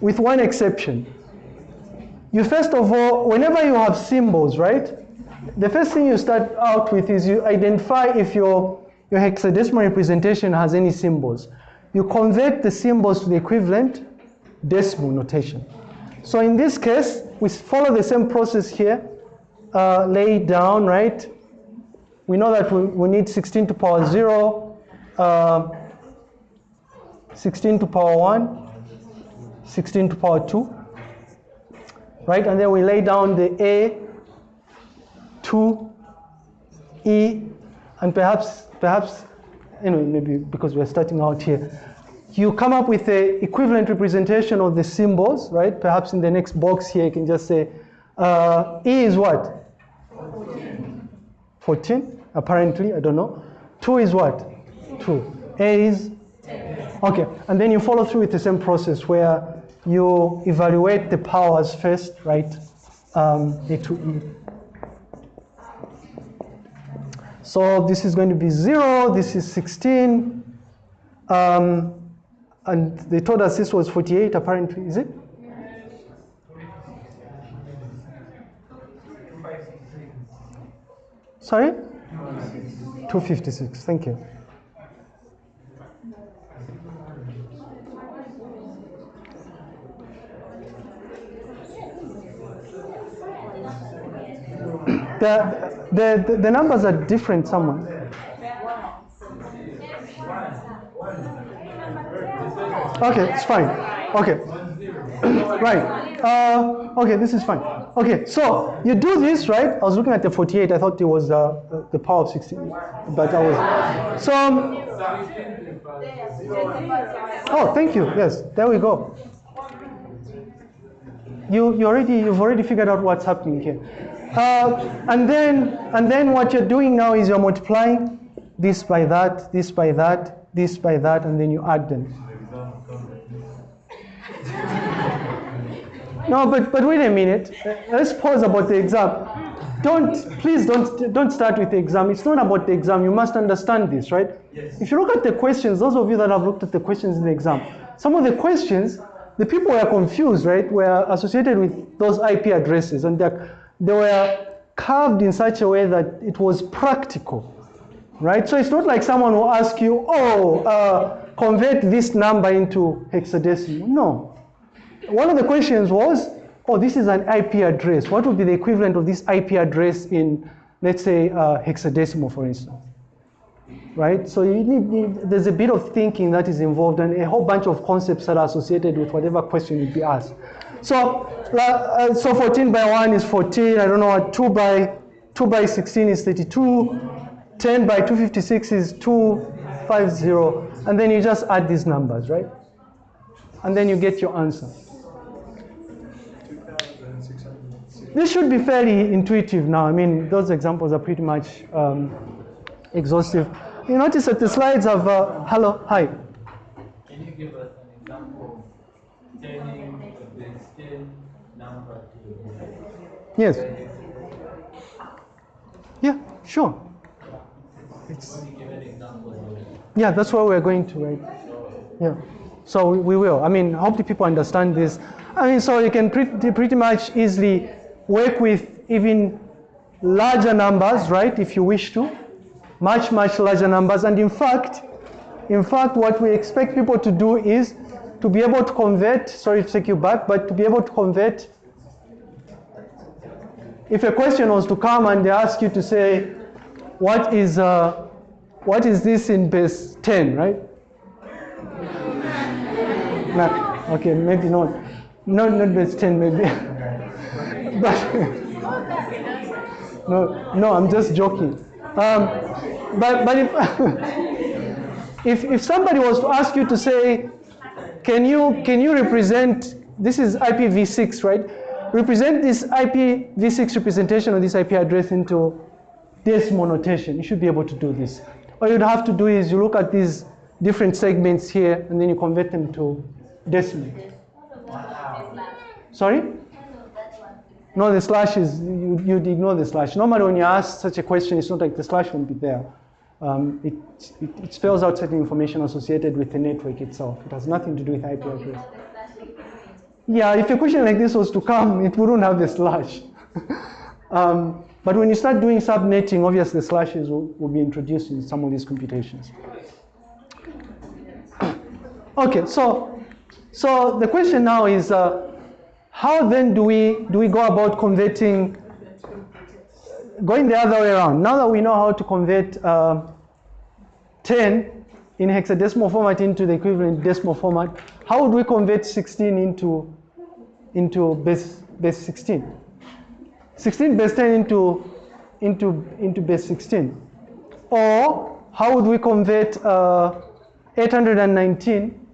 with one exception. You first of all, whenever you have symbols, right? The first thing you start out with is you identify if your, your hexadecimal representation has any symbols. You convert the symbols to the equivalent decimal notation. So in this case, we follow the same process here. Uh, lay it down, right? We know that we, we need 16 to power 0, uh, 16 to power 1, 16 to power 2, right? And then we lay down the A, 2, E, and perhaps, perhaps, anyway, maybe because we're starting out here, you come up with the equivalent representation of the symbols, right? Perhaps in the next box here, you can just say, uh, E is what? 14, apparently, I don't know. 2 is what? 2. A is? Okay, and then you follow through with the same process where you evaluate the powers first, right? Um, A to E. So this is going to be 0, this is 16. Um, and they told us this was 48 apparently, is it? Sorry? 256, thank you. The, the, the, numbers are different somewhere. Okay, it's fine. Okay. right. Uh, okay, this is fine. Okay, so you do this, right? I was looking at the 48. I thought it was uh, the power of 16, but I was. So. Oh, thank you. Yes, there we go. You, you already, you've already figured out what's happening here. Uh, and then, and then what you're doing now is you're multiplying this by that, this by that, this by that, and then you add them. No, but, but wait a minute. Let's pause about the exam. Don't, please don't, don't start with the exam. It's not about the exam. You must understand this, right? Yes. If you look at the questions, those of you that have looked at the questions in the exam, some of the questions, the people were confused, right? Were associated with those IP addresses and they're- they were carved in such a way that it was practical. right? So it's not like someone will ask you, oh, uh, convert this number into hexadecimal. No. One of the questions was, oh, this is an IP address. What would be the equivalent of this IP address in, let's say, uh, hexadecimal, for instance? Right? So you need, need- there's a bit of thinking that is involved and a whole bunch of concepts that are associated with whatever question you'd be asked. So, uh, so 14 by 1 is 14. I don't know what 2 by 2 by 16 is 32. 10 by 256 is 250. And then you just add these numbers, right? And then you get your answer. This should be fairly intuitive now. I mean, those examples are pretty much um, exhaustive. You notice that the slides have, uh, hello, hi. Can you give us an example turning the Yes. Yeah, sure. Of Yeah, that's where we're going to, right? Yeah. So we, will. I mean, hopefully people understand this. I mean, so you can pretty, pretty much easily work with even larger numbers, right, if you wish to. Much, much larger numbers. And in fact, in fact, what we expect people to do is to be able to convert, sorry to take you back, but to be able to convert. If a question was to come and they ask you to say, what is, uh, what is this in base 10, right? No, okay, maybe not. Not, not base 10, maybe. but, no, no, I'm just joking. Um, but but if, if, if somebody was to ask you to say, can you, can you represent, this is IPv6, right? Represent this IPv6 representation of this IP address into decimal notation. You should be able to do this. All you'd have to do is you look at these different segments here and then you convert them to decimal. Sorry? No, the slash is, you, you'd ignore the slash. Normally when you ask such a question, it's not like the slash won't be there. Um, it, it, it spells out certain information associated with the network itself. It has nothing to do with IP address. Yeah, if a question like this was to come, it wouldn't have the slash. um, but when you start doing subnetting, obviously the slashes will, will be introduced in some of these computations. Okay, so so the question now is, uh, how then do we do we go about converting? Going the other way around. Now that we know how to convert uh, 10 in hexadecimal format into the equivalent decimal format, how would we convert 16 into into base base 16? 16 base 10 into into into base 16, or how would we convert uh, 819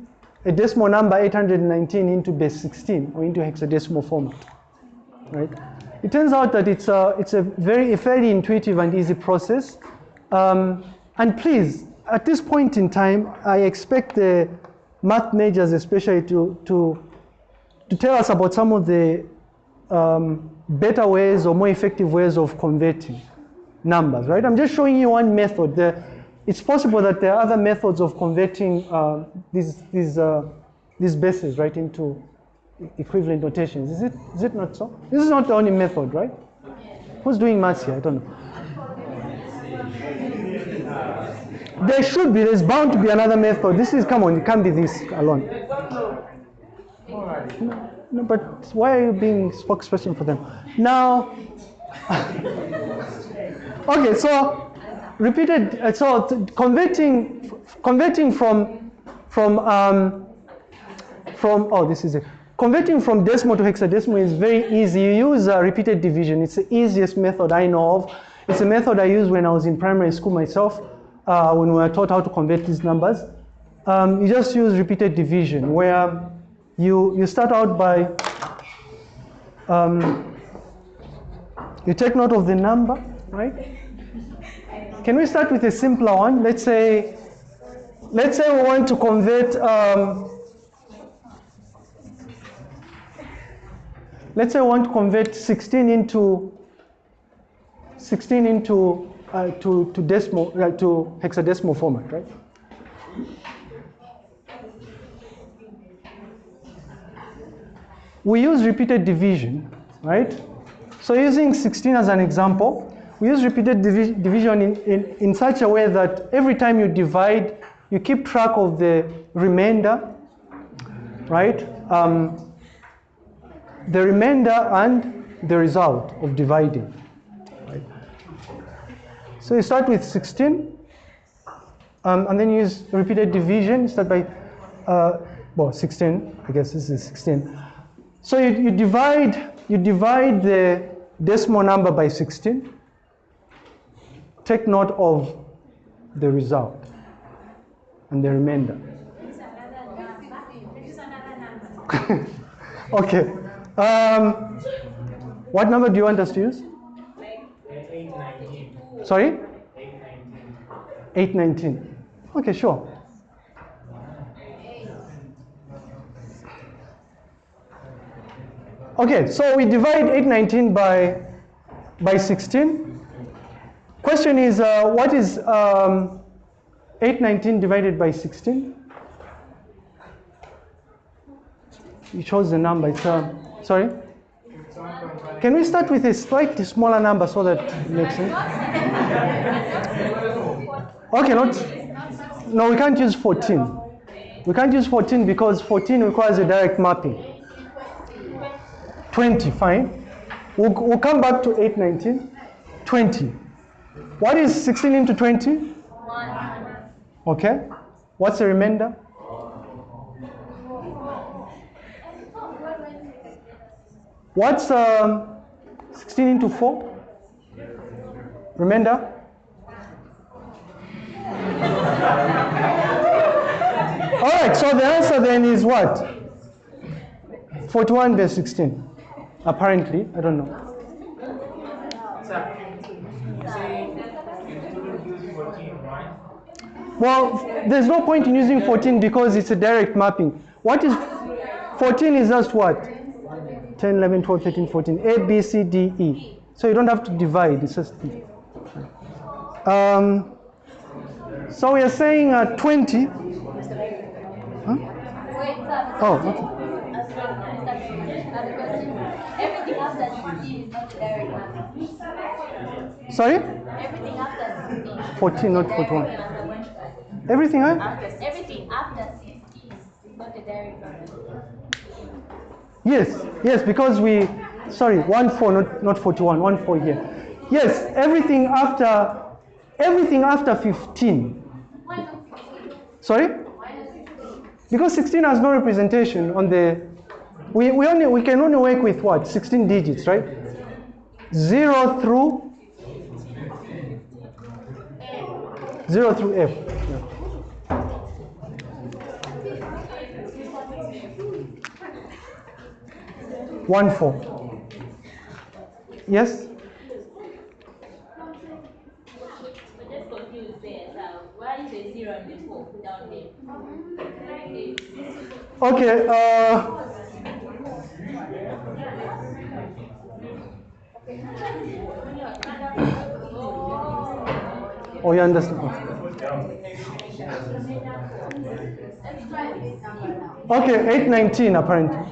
a decimal number 819 into base 16 or into hexadecimal format, right? It turns out that it's a, it's a very fairly intuitive and easy process. Um, and please, at this point in time, I expect the math majors especially to, to, to tell us about some of the um, better ways or more effective ways of converting numbers, right? I'm just showing you one method. The, it's possible that there are other methods of converting uh, these, these, uh, these bases, right, into equivalent notations. Is it, is it not so? This is not the only method, right? Who's doing maths here? I don't know. There should be, there's bound to be another method. This is, come on, it can't be this alone. No, no, but why are you being spokesperson for them? Now, okay, so repeated, uh, so converting, converting from, from, um, from, oh, this is it. Converting from decimal to hexadecimal is very easy. You use repeated division. It's the easiest method I know of. It's a method I used when I was in primary school myself, uh, when we were taught how to convert these numbers. Um, you just use repeated division, where you, you start out by, um, you take note of the number, right? Can we start with a simpler one? Let's say, let's say we want to convert, um, let's say I want to convert 16 into 16 into uh, to, to decimal uh, to hexadecimal format, right? We use repeated division, right? So using 16 as an example, we use repeated divi- division in, in, in such a way that every time you divide, you keep track of the remainder, right? Um, the remainder and the result of dividing. Right? So you start with 16, um, and then you use repeated division. Start by, uh, well, 16. I guess this is 16. So you, you divide you divide the decimal number by 16. Take note of the result and the remainder. okay. Um, what number do you want us to use? Sorry? Eight nineteen. 819. Okay, sure. Okay, so we divide 819 by, by 16. Question is, uh, what is um, 819 divided by 16? You chose the number. It's, uh, sorry? Can we start with a slightly smaller number so that it makes sense? Okay, not, no, we can't use 14. We can't use 14 because 14 requires a direct mapping. 20, fine. We'll, we'll come back to 819. 20. What is 16 into 20? Okay. What's the remainder? What's um, 16 into 4? Remainder? All right, so the answer then is what? 41 verse 16. Apparently, I don't know. Well, there's no point in using 14 because it's a direct mapping. What is 14 is just what? 10, 11, 12, 13, 14. A, B, C, D, E. So you don't have to divide, it's just. Um, so we are saying uh, 20. Huh? Oh, okay. Everything after 16 is not a direct number. Sorry? Everything after 16. 14, not 41. Everything, huh? Everything after 16 is not a direct number. Yes, yes, because we, sorry, 1 4, not, not 41, 1 4 here. Yes, everything after, everything after 15. Why not 16? Sorry? Why not 16? Because 16 has no representation on the, we, we, only, we can only work with what? 16 digits, right? 0 through, 0 through F. Yeah. One four. Yes? But just confused there. So why is the zero and the four Yes. Okay, uh, oh, you understand. Okay, 819 apparently.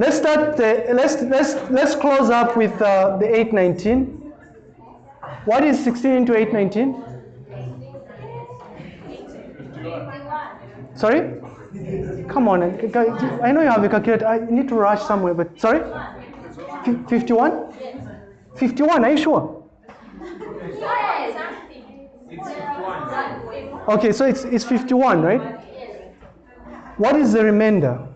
Let's start, the, let's, let's, let's close up with uh, the 819. What is 16 into 819? Sorry? Come on, I I know you have a calculator. I need to rush somewhere, but sorry? 51? 51, are you sure? Okay, so it's, it's 51, right? What is the remainder?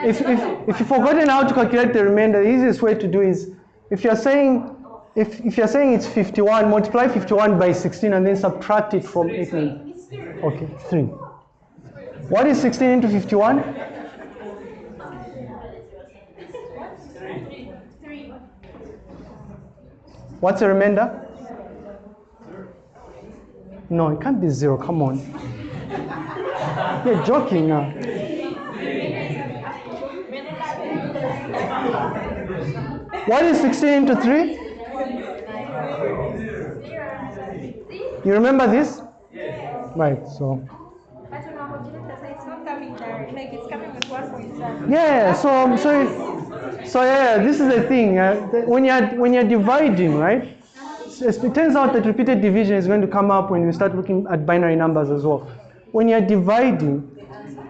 If, if, if you've forgotten how to calculate the remainder, the easiest way to do is if you're saying if, if you're saying it's 51, multiply 51 by 16 and then subtract it from 8. Okay, 3. What is 16 into 51? What's the remainder? No, it can't be 0. Come on. You're joking now. What is 16 into 3? You remember this? Right, so. Yeah, so so so yeah, this is the thing. Uh, when you're when you're dividing, right? It turns out that repeated division is going to come up when we start looking at binary numbers as well. When you're dividing,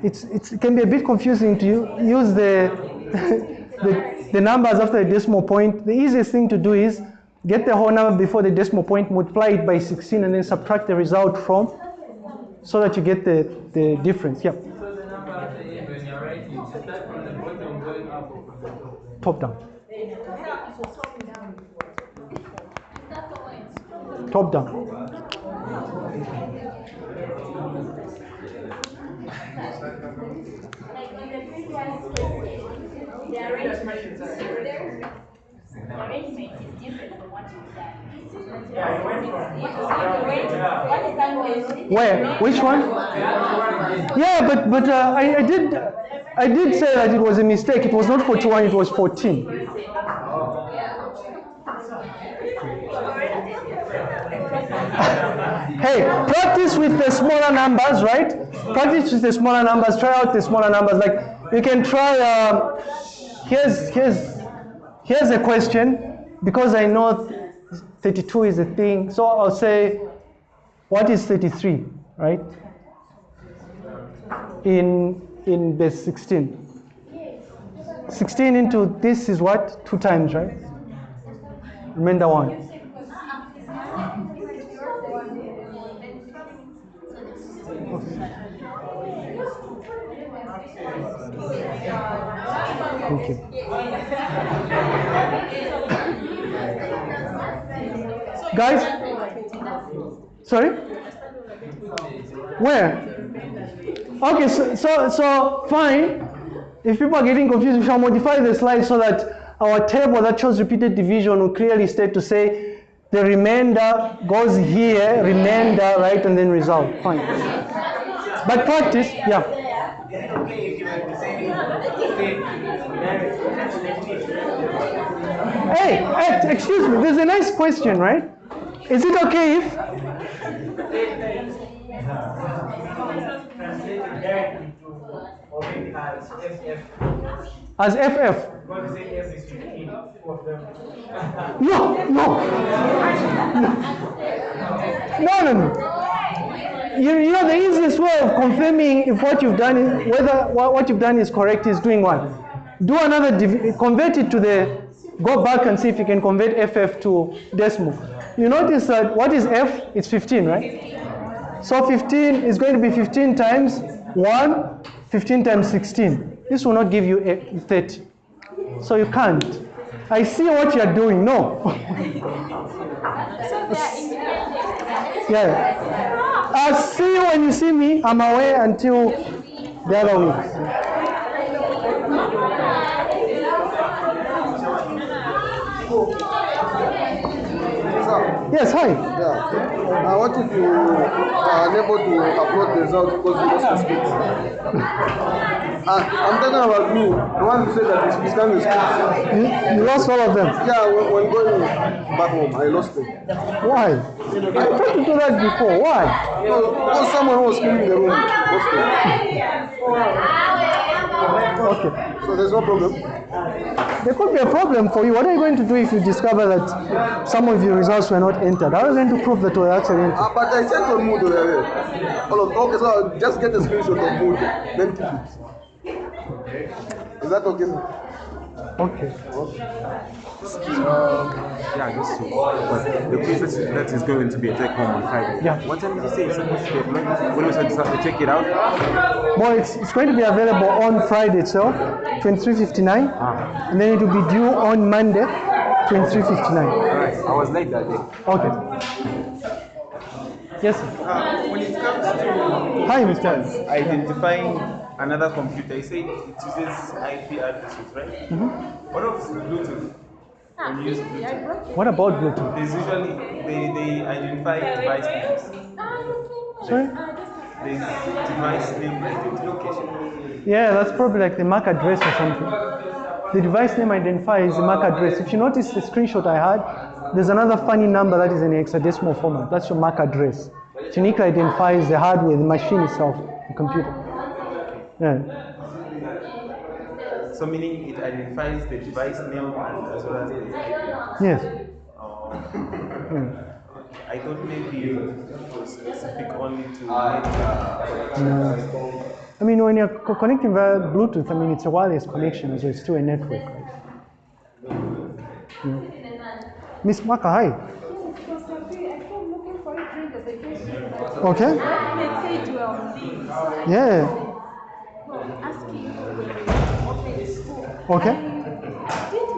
it's, it's it can be a bit confusing to use the, the the numbers after the decimal point. The easiest thing to do is get the whole number before the decimal point, multiply it by 16, and then subtract the result from, so that you get the the difference. Yeah, Top the number at the end when you're writing, you start from the bottom going up or from the top? top down. Top down. Done. Where? Which one? Yeah, but but uh, I, I did I did say that it was a mistake. It was not 41. It was 14. Hey, practice with the smaller numbers, right? Practice with the smaller numbers. Try out the smaller numbers. Like you can try. Uh, here's here's here's a question because I know 32 is a thing. So I'll say, what is 33, right? In in base 16. 16 into this is what? Two times, right? Remainder one. Guys? Sorry? Where? Okay, so, so, so fine. If people are getting confused, we shall modify the slide so that our table that shows repeated division will clearly state to say the remainder goes here, remainder, right, and then result. Fine. But practice, yeah. Hey, hey, excuse me, there's a nice question, right? Is it okay if translated directly to, or maybe as FF, as FF? Say F is 15, of them. No, no. No, no, no. You, you know, the easiest way of confirming if what you've done, is, whether what, you've done is correct, is doing what? Do another, div- convert it to the, go back and see if you can convert FF to decimal. You notice that what is F? It's 15, right? So 15 is going to be 15 times 1, 15 times 16. This will not give you a 30. So you can't. I see what you're doing. No. yeah. I'll see you when you see me. I'm away until the other week. Yes, hi. Now, what if you are unable to upload the results because you lost the script? uh, I'm talking about me, the one who said that scanned the script. You, you lost all of them. Yeah, when, when going back home, I lost it. Why? I tried to do that before. Why? No, because someone was cleaning the room. Lost it. Okay. So there's no problem. There could be a problem for you. What are you going to do if you discover that some of your results were not entered? How are you going to prove that were actually entered? Uh, but I checked on Moodle over there. All okay, so I'll just get a screenshot of Moodle, then keep it. Is that okay? Okay. Yeah, just to. But the quiz that is, that is going to be a take home on Friday. Yeah. What time did you say it's supposed to be uploaded? When we should start to check it out? Well, it's, it's going to be available on Friday itself, 23.59, Ah. and then it will be due on Monday, 23.59. Alright, I was late that day. Okay. Yes. sir. Uh, when it comes to Hi, Mr. identifying another computer, you say it uses IP addresses, right? Mm-hmm. What of Bluetooth? When you use Bluetooth, What about Bluetooth? there's usually they, they identify device names. Sorry? There's device name identification. Yeah, that's probably like the MAC address or something. The device name identifier is the MAC address. If you notice the screenshot I had, there's another funny number that is in hexadecimal format. That's your MAC address. It uniquely identifies the hardware, the machine itself, the computer. Yeah. So meaning it identifies the device name as well as the IP. Yes. Oh. Yeah. I thought maybe it was specific only to network. Uh, no. I mean, when you're co- connecting via Bluetooth, I mean, it's a wireless connection, so it's still a network. Right? Yeah. Miss Maka, hi. Okay. message were on this. Yeah. Okay.